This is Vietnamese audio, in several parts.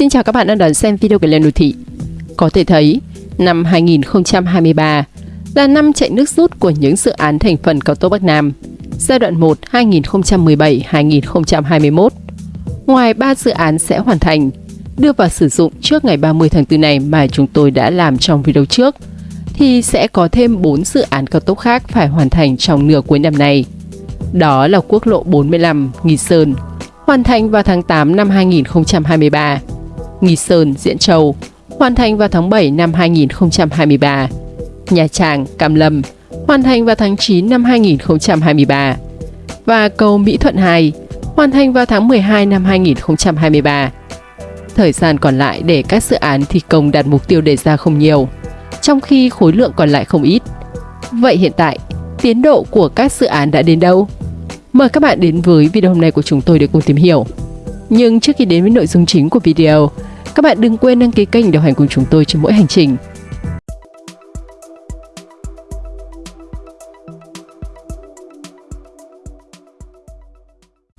Xin chào các bạn đang đón xem video của Lên Đô Thị. Có thể thấy, năm 2023 là năm chạy nước rút của những dự án thành phần cao tốc Bắc Nam, giai đoạn 1 2017-2021. Ngoài 3 dự án sẽ hoàn thành, đưa vào sử dụng trước ngày 30 tháng 4 này mà chúng tôi đã làm trong video trước, thì sẽ có thêm 4 dự án cao tốc khác phải hoàn thành trong nửa cuối năm nay. Đó là quốc lộ 45 Nghi Sơn, hoàn thành vào tháng 8 năm 2023. Nghi Sơn, Diễn Châu, hoàn thành vào tháng 7 năm 2023. Nha Trang, Cam Lâm, hoàn thành vào tháng 9 năm 2023. Và cầu Mỹ Thuận 2, hoàn thành vào tháng 12 năm 2023. Thời gian còn lại để các dự án thi công đạt mục tiêu đề ra không nhiều, trong khi khối lượng còn lại không ít. Vậy hiện tại, tiến độ của các dự án đã đến đâu? Mời các bạn đến với video hôm nay của chúng tôi để cùng tìm hiểu. Nhưng trước khi đến với nội dung chính của video, các bạn đừng quên đăng ký kênh đồng hành cùng chúng tôi trên mỗi hành trình.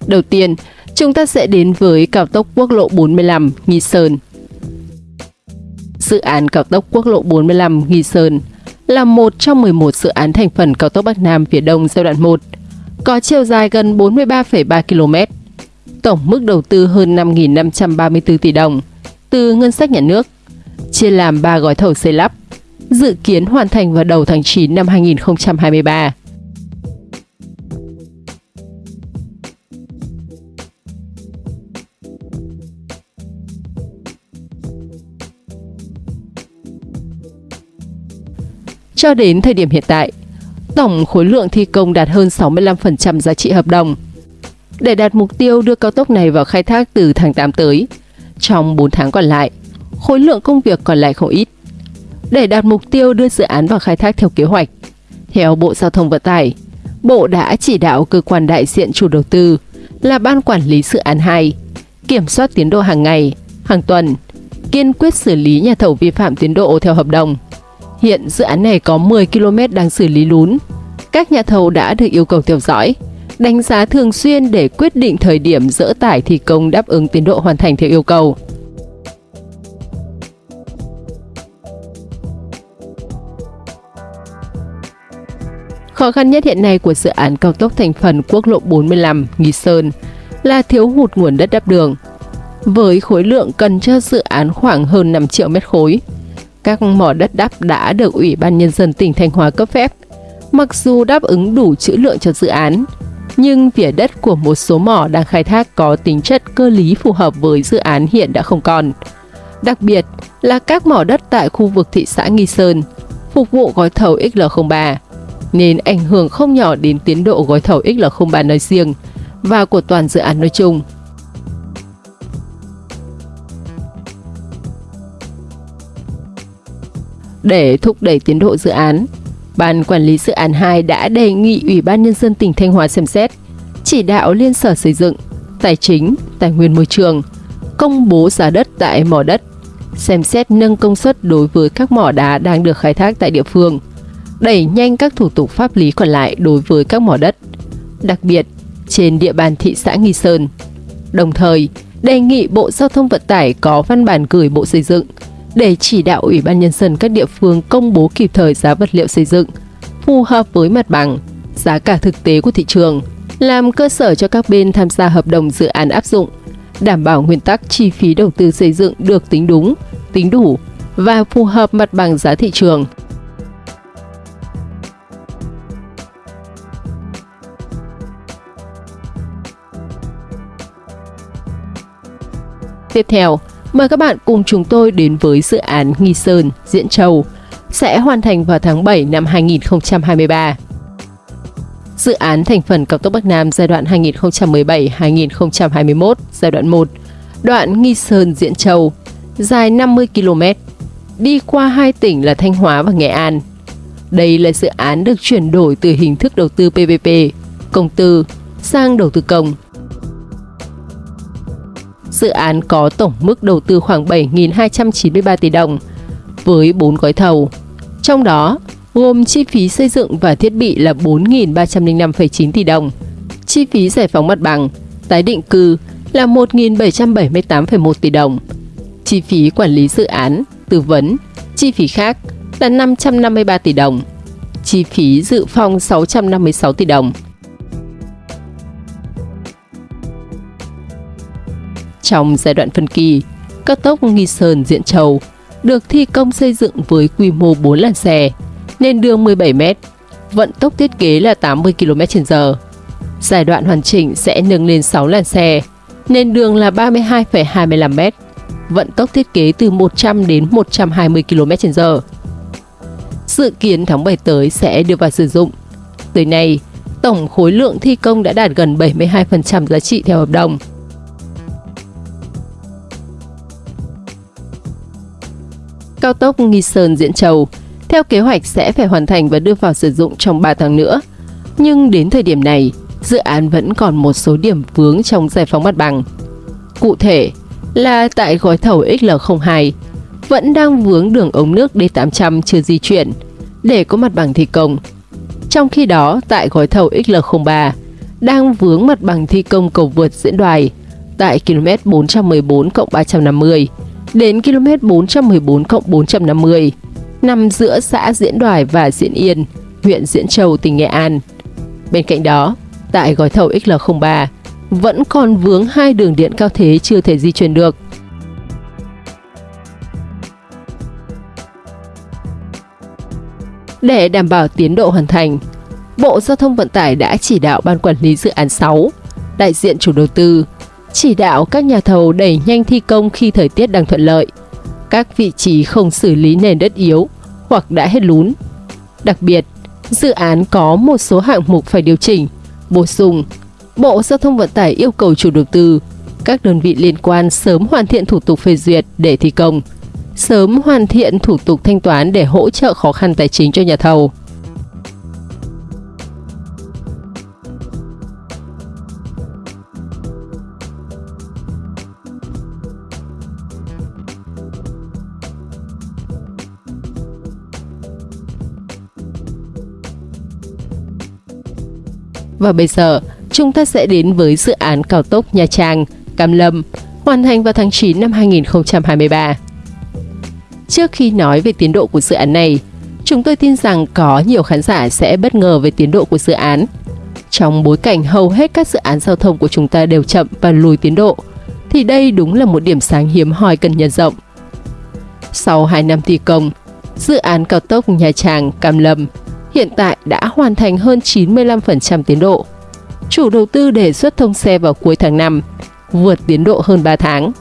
Đầu tiên, chúng ta sẽ đến với cao tốc quốc lộ 45 Nghi Sơn. Dự án cao tốc quốc lộ 45 Nghi Sơn là một trong 11 dự án thành phần cao tốc Bắc Nam phía Đông giai đoạn 1, có chiều dài gần 43,3 km. Tổng mức đầu tư hơn 5.534 tỷ đồng từ ngân sách nhà nước, chia làm 3 gói thầu xây lắp, dự kiến hoàn thành vào đầu tháng 9 năm 2023. Cho đến thời điểm hiện tại, tổng khối lượng thi công đạt hơn 65% giá trị hợp đồng. Để đạt mục tiêu đưa cao tốc này vào khai thác từ tháng 8 tới, trong 4 tháng còn lại, khối lượng công việc còn lại không ít. Để đạt mục tiêu đưa dự án vào khai thác theo kế hoạch, theo Bộ Giao thông Vận tải, Bộ đã chỉ đạo cơ quan đại diện chủ đầu tư là Ban Quản lý Dự án 2 kiểm soát tiến độ hàng ngày, hàng tuần, kiên quyết xử lý nhà thầu vi phạm tiến độ theo hợp đồng. Hiện dự án này có 10 km đang xử lý lún. Các nhà thầu đã được yêu cầu theo dõi, đánh giá thường xuyên để quyết định thời điểm dỡ tải thi công đáp ứng tiến độ hoàn thành theo yêu cầu. Khó khăn nhất hiện nay của dự án cao tốc thành phần quốc lộ 45 Nghi Sơn là thiếu hụt nguồn đất đắp đường. Với khối lượng cần cho dự án khoảng hơn 5 triệu mét khối, các mỏ đất đắp đã được Ủy ban Nhân dân tỉnh Thanh Hóa cấp phép. Mặc dù đáp ứng đủ trữ lượng cho dự án, nhưng vỉa đất của một số mỏ đang khai thác có tính chất cơ lý phù hợp với dự án hiện đã không còn. Đặc biệt là các mỏ đất tại khu vực thị xã Nghi Sơn, phục vụ gói thầu XL03, nên ảnh hưởng không nhỏ đến tiến độ gói thầu XL03 nói riêng và của toàn dự án nói chung. Để thúc đẩy tiến độ dự án, Ban Quản lý Dự án 2 đã đề nghị Ủy ban Nhân dân tỉnh Thanh Hóa xem xét, chỉ đạo Liên Sở Xây dựng, Tài chính, Tài nguyên Môi trường, công bố giá đất tại mỏ đất, xem xét nâng công suất đối với các mỏ đá đang được khai thác tại địa phương, đẩy nhanh các thủ tục pháp lý còn lại đối với các mỏ đất, đặc biệt trên địa bàn thị xã Nghi Sơn. Đồng thời, đề nghị Bộ Giao thông Vận tải có văn bản gửi Bộ Xây dựng để chỉ đạo Ủy ban Nhân dân các địa phương công bố kịp thời giá vật liệu xây dựng, phù hợp với mặt bằng, giá cả thực tế của thị trường, làm cơ sở cho các bên tham gia hợp đồng dự án áp dụng, đảm bảo nguyên tắc chi phí đầu tư xây dựng được tính đúng, tính đủ và phù hợp mặt bằng giá thị trường. Tiếp theo, Mời các bạn cùng chúng tôi đến với dự án Nghi Sơn, Diễn Châu, sẽ hoàn thành vào tháng 7 năm 2023. Dự án thành phần cao tốc Bắc Nam giai đoạn 2017-2021, giai đoạn 1, đoạn Nghi Sơn Diễn Châu, dài 50 km, đi qua hai tỉnh là Thanh Hóa và Nghệ An. Đây là dự án được chuyển đổi từ hình thức đầu tư PPP, công tư, sang đầu tư công dự án có tổng mức đầu tư khoảng 7.293 tỷ đồng với 4 gói thầu. Trong đó, gồm chi phí xây dựng và thiết bị là 4.305,9 tỷ đồng, chi phí giải phóng mặt bằng, tái định cư là 1.778,1 tỷ đồng, chi phí quản lý dự án, tư vấn, chi phí khác là 553 tỷ đồng, chi phí dự phòng 656 tỷ đồng. Trong giai đoạn phân kỳ, cao tốc Nghi Sơn Diễn Châu được thi công xây dựng với quy mô 4 làn xe, nền đường 17 m, vận tốc thiết kế là 80 km/h. Giai đoạn hoàn chỉnh sẽ nâng lên 6 làn xe, nền đường là 32,25 m, vận tốc thiết kế từ 100 đến 120 km/h. Dự kiến tháng 7 tới sẽ đưa vào sử dụng. Tới nay, tổng khối lượng thi công đã đạt gần 72% giá trị theo hợp đồng. Cao tốc Nghi Sơn Diễn Châu theo kế hoạch sẽ phải hoàn thành và đưa vào sử dụng trong 3 tháng nữa. Nhưng đến thời điểm này, dự án vẫn còn một số điểm vướng trong giải phóng mặt bằng. Cụ thể là tại gói thầu XL02 vẫn đang vướng đường ống nước D800 chưa di chuyển để có mặt bằng thi công. Trong khi đó, tại gói thầu XL03 đang vướng mặt bằng thi công cầu vượt diễn đoài tại km 414 350 đến km 414 450 nằm giữa xã Diễn Đoài và Diễn Yên, huyện Diễn Châu, tỉnh Nghệ An. Bên cạnh đó, tại gói thầu XL03 vẫn còn vướng hai đường điện cao thế chưa thể di chuyển được. Để đảm bảo tiến độ hoàn thành, Bộ Giao thông Vận tải đã chỉ đạo Ban Quản lý Dự án 6, đại diện chủ đầu tư, chỉ đạo các nhà thầu đẩy nhanh thi công khi thời tiết đang thuận lợi, các vị trí không xử lý nền đất yếu hoặc đã hết lún. Đặc biệt, dự án có một số hạng mục phải điều chỉnh, bổ sung. Bộ Giao thông Vận tải yêu cầu chủ đầu tư, các đơn vị liên quan sớm hoàn thiện thủ tục phê duyệt để thi công, sớm hoàn thiện thủ tục thanh toán để hỗ trợ khó khăn tài chính cho nhà thầu. Và bây giờ, chúng ta sẽ đến với dự án cao tốc Nha Trang, Cam Lâm, hoàn thành vào tháng 9 năm 2023. Trước khi nói về tiến độ của dự án này, chúng tôi tin rằng có nhiều khán giả sẽ bất ngờ về tiến độ của dự án. Trong bối cảnh hầu hết các dự án giao thông của chúng ta đều chậm và lùi tiến độ, thì đây đúng là một điểm sáng hiếm hoi cần nhân rộng. Sau 2 năm thi công, dự án cao tốc Nha Trang Cam Lâm hiện tại đã hoàn thành hơn 95% tiến độ. Chủ đầu tư đề xuất thông xe vào cuối tháng 5, vượt tiến độ hơn 3 tháng.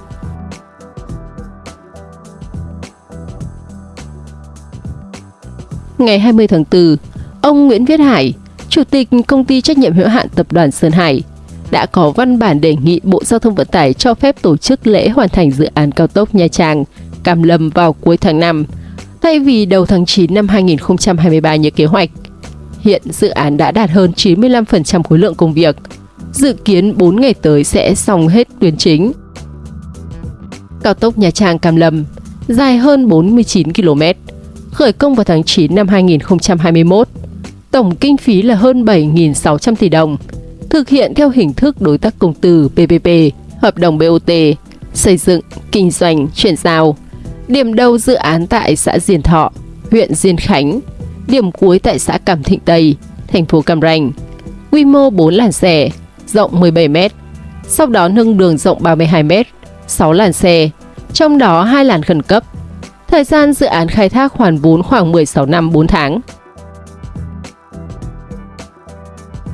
Ngày 20 tháng 4, ông Nguyễn Viết Hải, Chủ tịch Công ty trách nhiệm hữu hạn Tập đoàn Sơn Hải, đã có văn bản đề nghị Bộ Giao thông Vận tải cho phép tổ chức lễ hoàn thành dự án cao tốc Nha Trang, Cam Lâm vào cuối tháng 5 thay vì đầu tháng 9 năm 2023 như kế hoạch. Hiện dự án đã đạt hơn 95% khối lượng công việc, dự kiến 4 ngày tới sẽ xong hết tuyến chính. Cao tốc Nha Trang Cam Lâm dài hơn 49 km, khởi công vào tháng 9 năm 2021. Tổng kinh phí là hơn 7.600 tỷ đồng, thực hiện theo hình thức đối tác công tư PPP, hợp đồng BOT, xây dựng, kinh doanh, chuyển giao, Điểm đầu dự án tại xã Diền Thọ, huyện Diên Khánh, điểm cuối tại xã Cam Thịnh Tây, thành phố Cam Ranh. Quy mô 4 làn xe, rộng 17 m. Sau đó nâng đường rộng 32 m, 6 làn xe, trong đó 2 làn khẩn cấp. Thời gian dự án khai thác hoàn vốn khoảng 16 năm 4 tháng.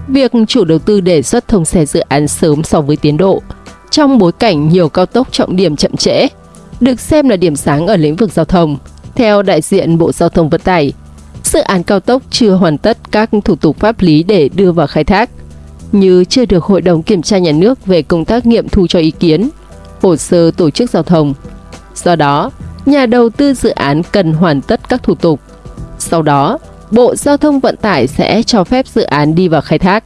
Việc chủ đầu tư đề xuất thông xe dự án sớm so với tiến độ trong bối cảnh nhiều cao tốc trọng điểm chậm trễ được xem là điểm sáng ở lĩnh vực giao thông. Theo đại diện Bộ Giao thông Vận tải, dự án cao tốc chưa hoàn tất các thủ tục pháp lý để đưa vào khai thác, như chưa được Hội đồng Kiểm tra Nhà nước về công tác nghiệm thu cho ý kiến, hồ sơ tổ chức giao thông. Do đó, nhà đầu tư dự án cần hoàn tất các thủ tục. Sau đó, Bộ Giao thông Vận tải sẽ cho phép dự án đi vào khai thác.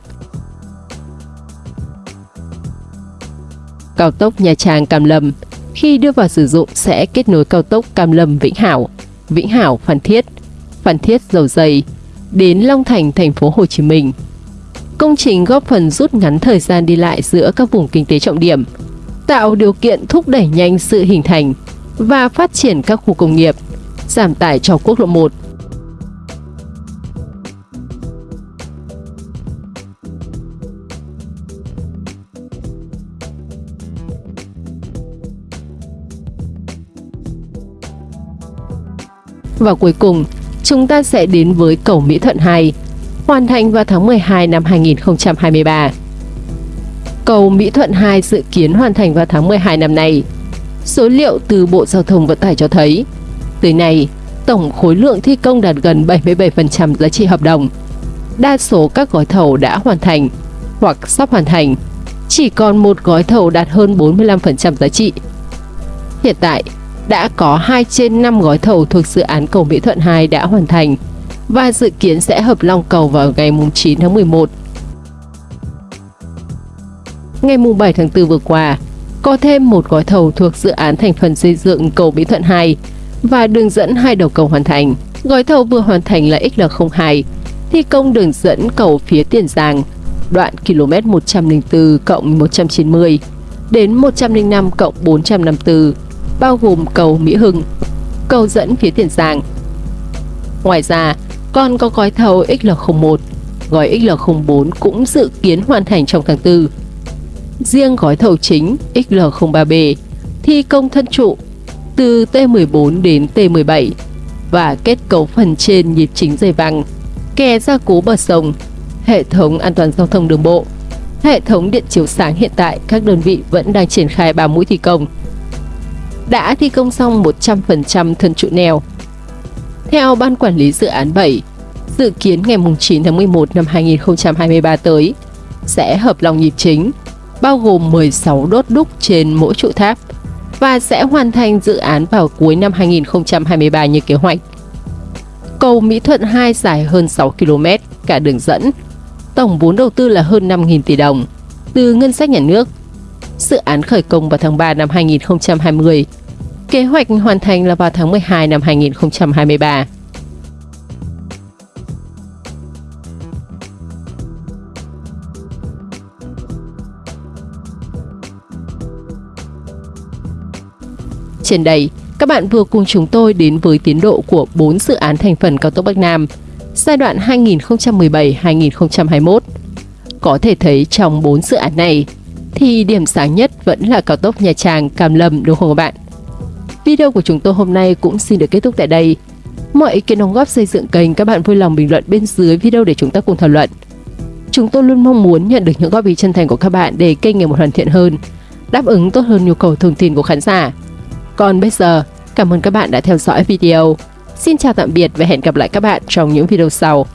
Cao tốc Nha Trang Cam Lâm khi đưa vào sử dụng sẽ kết nối cao tốc Cam Lâm Vĩnh Hảo, Vĩnh Hảo Phan Thiết, Phan Thiết Dầu Dây đến Long Thành, thành phố Hồ Chí Minh. Công trình góp phần rút ngắn thời gian đi lại giữa các vùng kinh tế trọng điểm, tạo điều kiện thúc đẩy nhanh sự hình thành, và phát triển các khu công nghiệp, giảm tải cho quốc lộ 1. Và cuối cùng, chúng ta sẽ đến với cầu Mỹ Thuận 2, hoàn thành vào tháng 12 năm 2023. Cầu Mỹ Thuận 2 dự kiến hoàn thành vào tháng 12 năm nay. Số liệu từ Bộ Giao thông Vận tải cho thấy, tới nay, tổng khối lượng thi công đạt gần 77% giá trị hợp đồng. Đa số các gói thầu đã hoàn thành hoặc sắp hoàn thành, chỉ còn một gói thầu đạt hơn 45% giá trị. Hiện tại, đã có 2 trên 5 gói thầu thuộc dự án cầu Mỹ Thuận 2 đã hoàn thành và dự kiến sẽ hợp long cầu vào ngày 9 tháng 11. Ngày 7 tháng 4 vừa qua, có thêm một gói thầu thuộc dự án thành phần xây dựng cầu Mỹ Thuận 2 và đường dẫn hai đầu cầu hoàn thành. Gói thầu vừa hoàn thành là XL02, thi công đường dẫn cầu phía Tiền Giang, đoạn km 104 cộng 190 đến 105 cộng 454 bao gồm cầu Mỹ Hưng, cầu dẫn phía Tiền Giang. Ngoài ra, còn có gói thầu XL01, gói XL04 cũng dự kiến hoàn thành trong tháng 4. Riêng gói thầu chính XL03B thi công thân trụ từ T14 đến T17 và kết cấu phần trên nhịp chính dây văng, kè gia cố bờ sông, hệ thống an toàn giao thông đường bộ, hệ thống điện chiếu sáng hiện tại các đơn vị vẫn đang triển khai 3 mũi thi công đã thi công xong 100% thân trụ neo. Theo Ban Quản lý Dự án 7, dự kiến ngày 9 tháng 11 năm 2023 tới sẽ hợp lòng nhịp chính, bao gồm 16 đốt đúc trên mỗi trụ tháp và sẽ hoàn thành dự án vào cuối năm 2023 như kế hoạch. Cầu Mỹ Thuận 2 dài hơn 6 km, cả đường dẫn. Tổng vốn đầu tư là hơn 5.000 tỷ đồng từ ngân sách nhà nước. Dự án khởi công vào tháng 3 năm 2020 Kế hoạch hoàn thành là vào tháng 12 năm 2023. Trên đây, các bạn vừa cùng chúng tôi đến với tiến độ của 4 dự án thành phần cao tốc Bắc Nam giai đoạn 2017-2021. Có thể thấy trong 4 dự án này thì điểm sáng nhất vẫn là cao tốc Nha Trang Cam Lâm đúng không các bạn? Video của chúng tôi hôm nay cũng xin được kết thúc tại đây. Mọi ý kiến đóng góp xây dựng kênh các bạn vui lòng bình luận bên dưới video để chúng ta cùng thảo luận. Chúng tôi luôn mong muốn nhận được những góp ý chân thành của các bạn để kênh ngày một hoàn thiện hơn, đáp ứng tốt hơn nhu cầu thông tin của khán giả. Còn bây giờ, cảm ơn các bạn đã theo dõi video. Xin chào tạm biệt và hẹn gặp lại các bạn trong những video sau.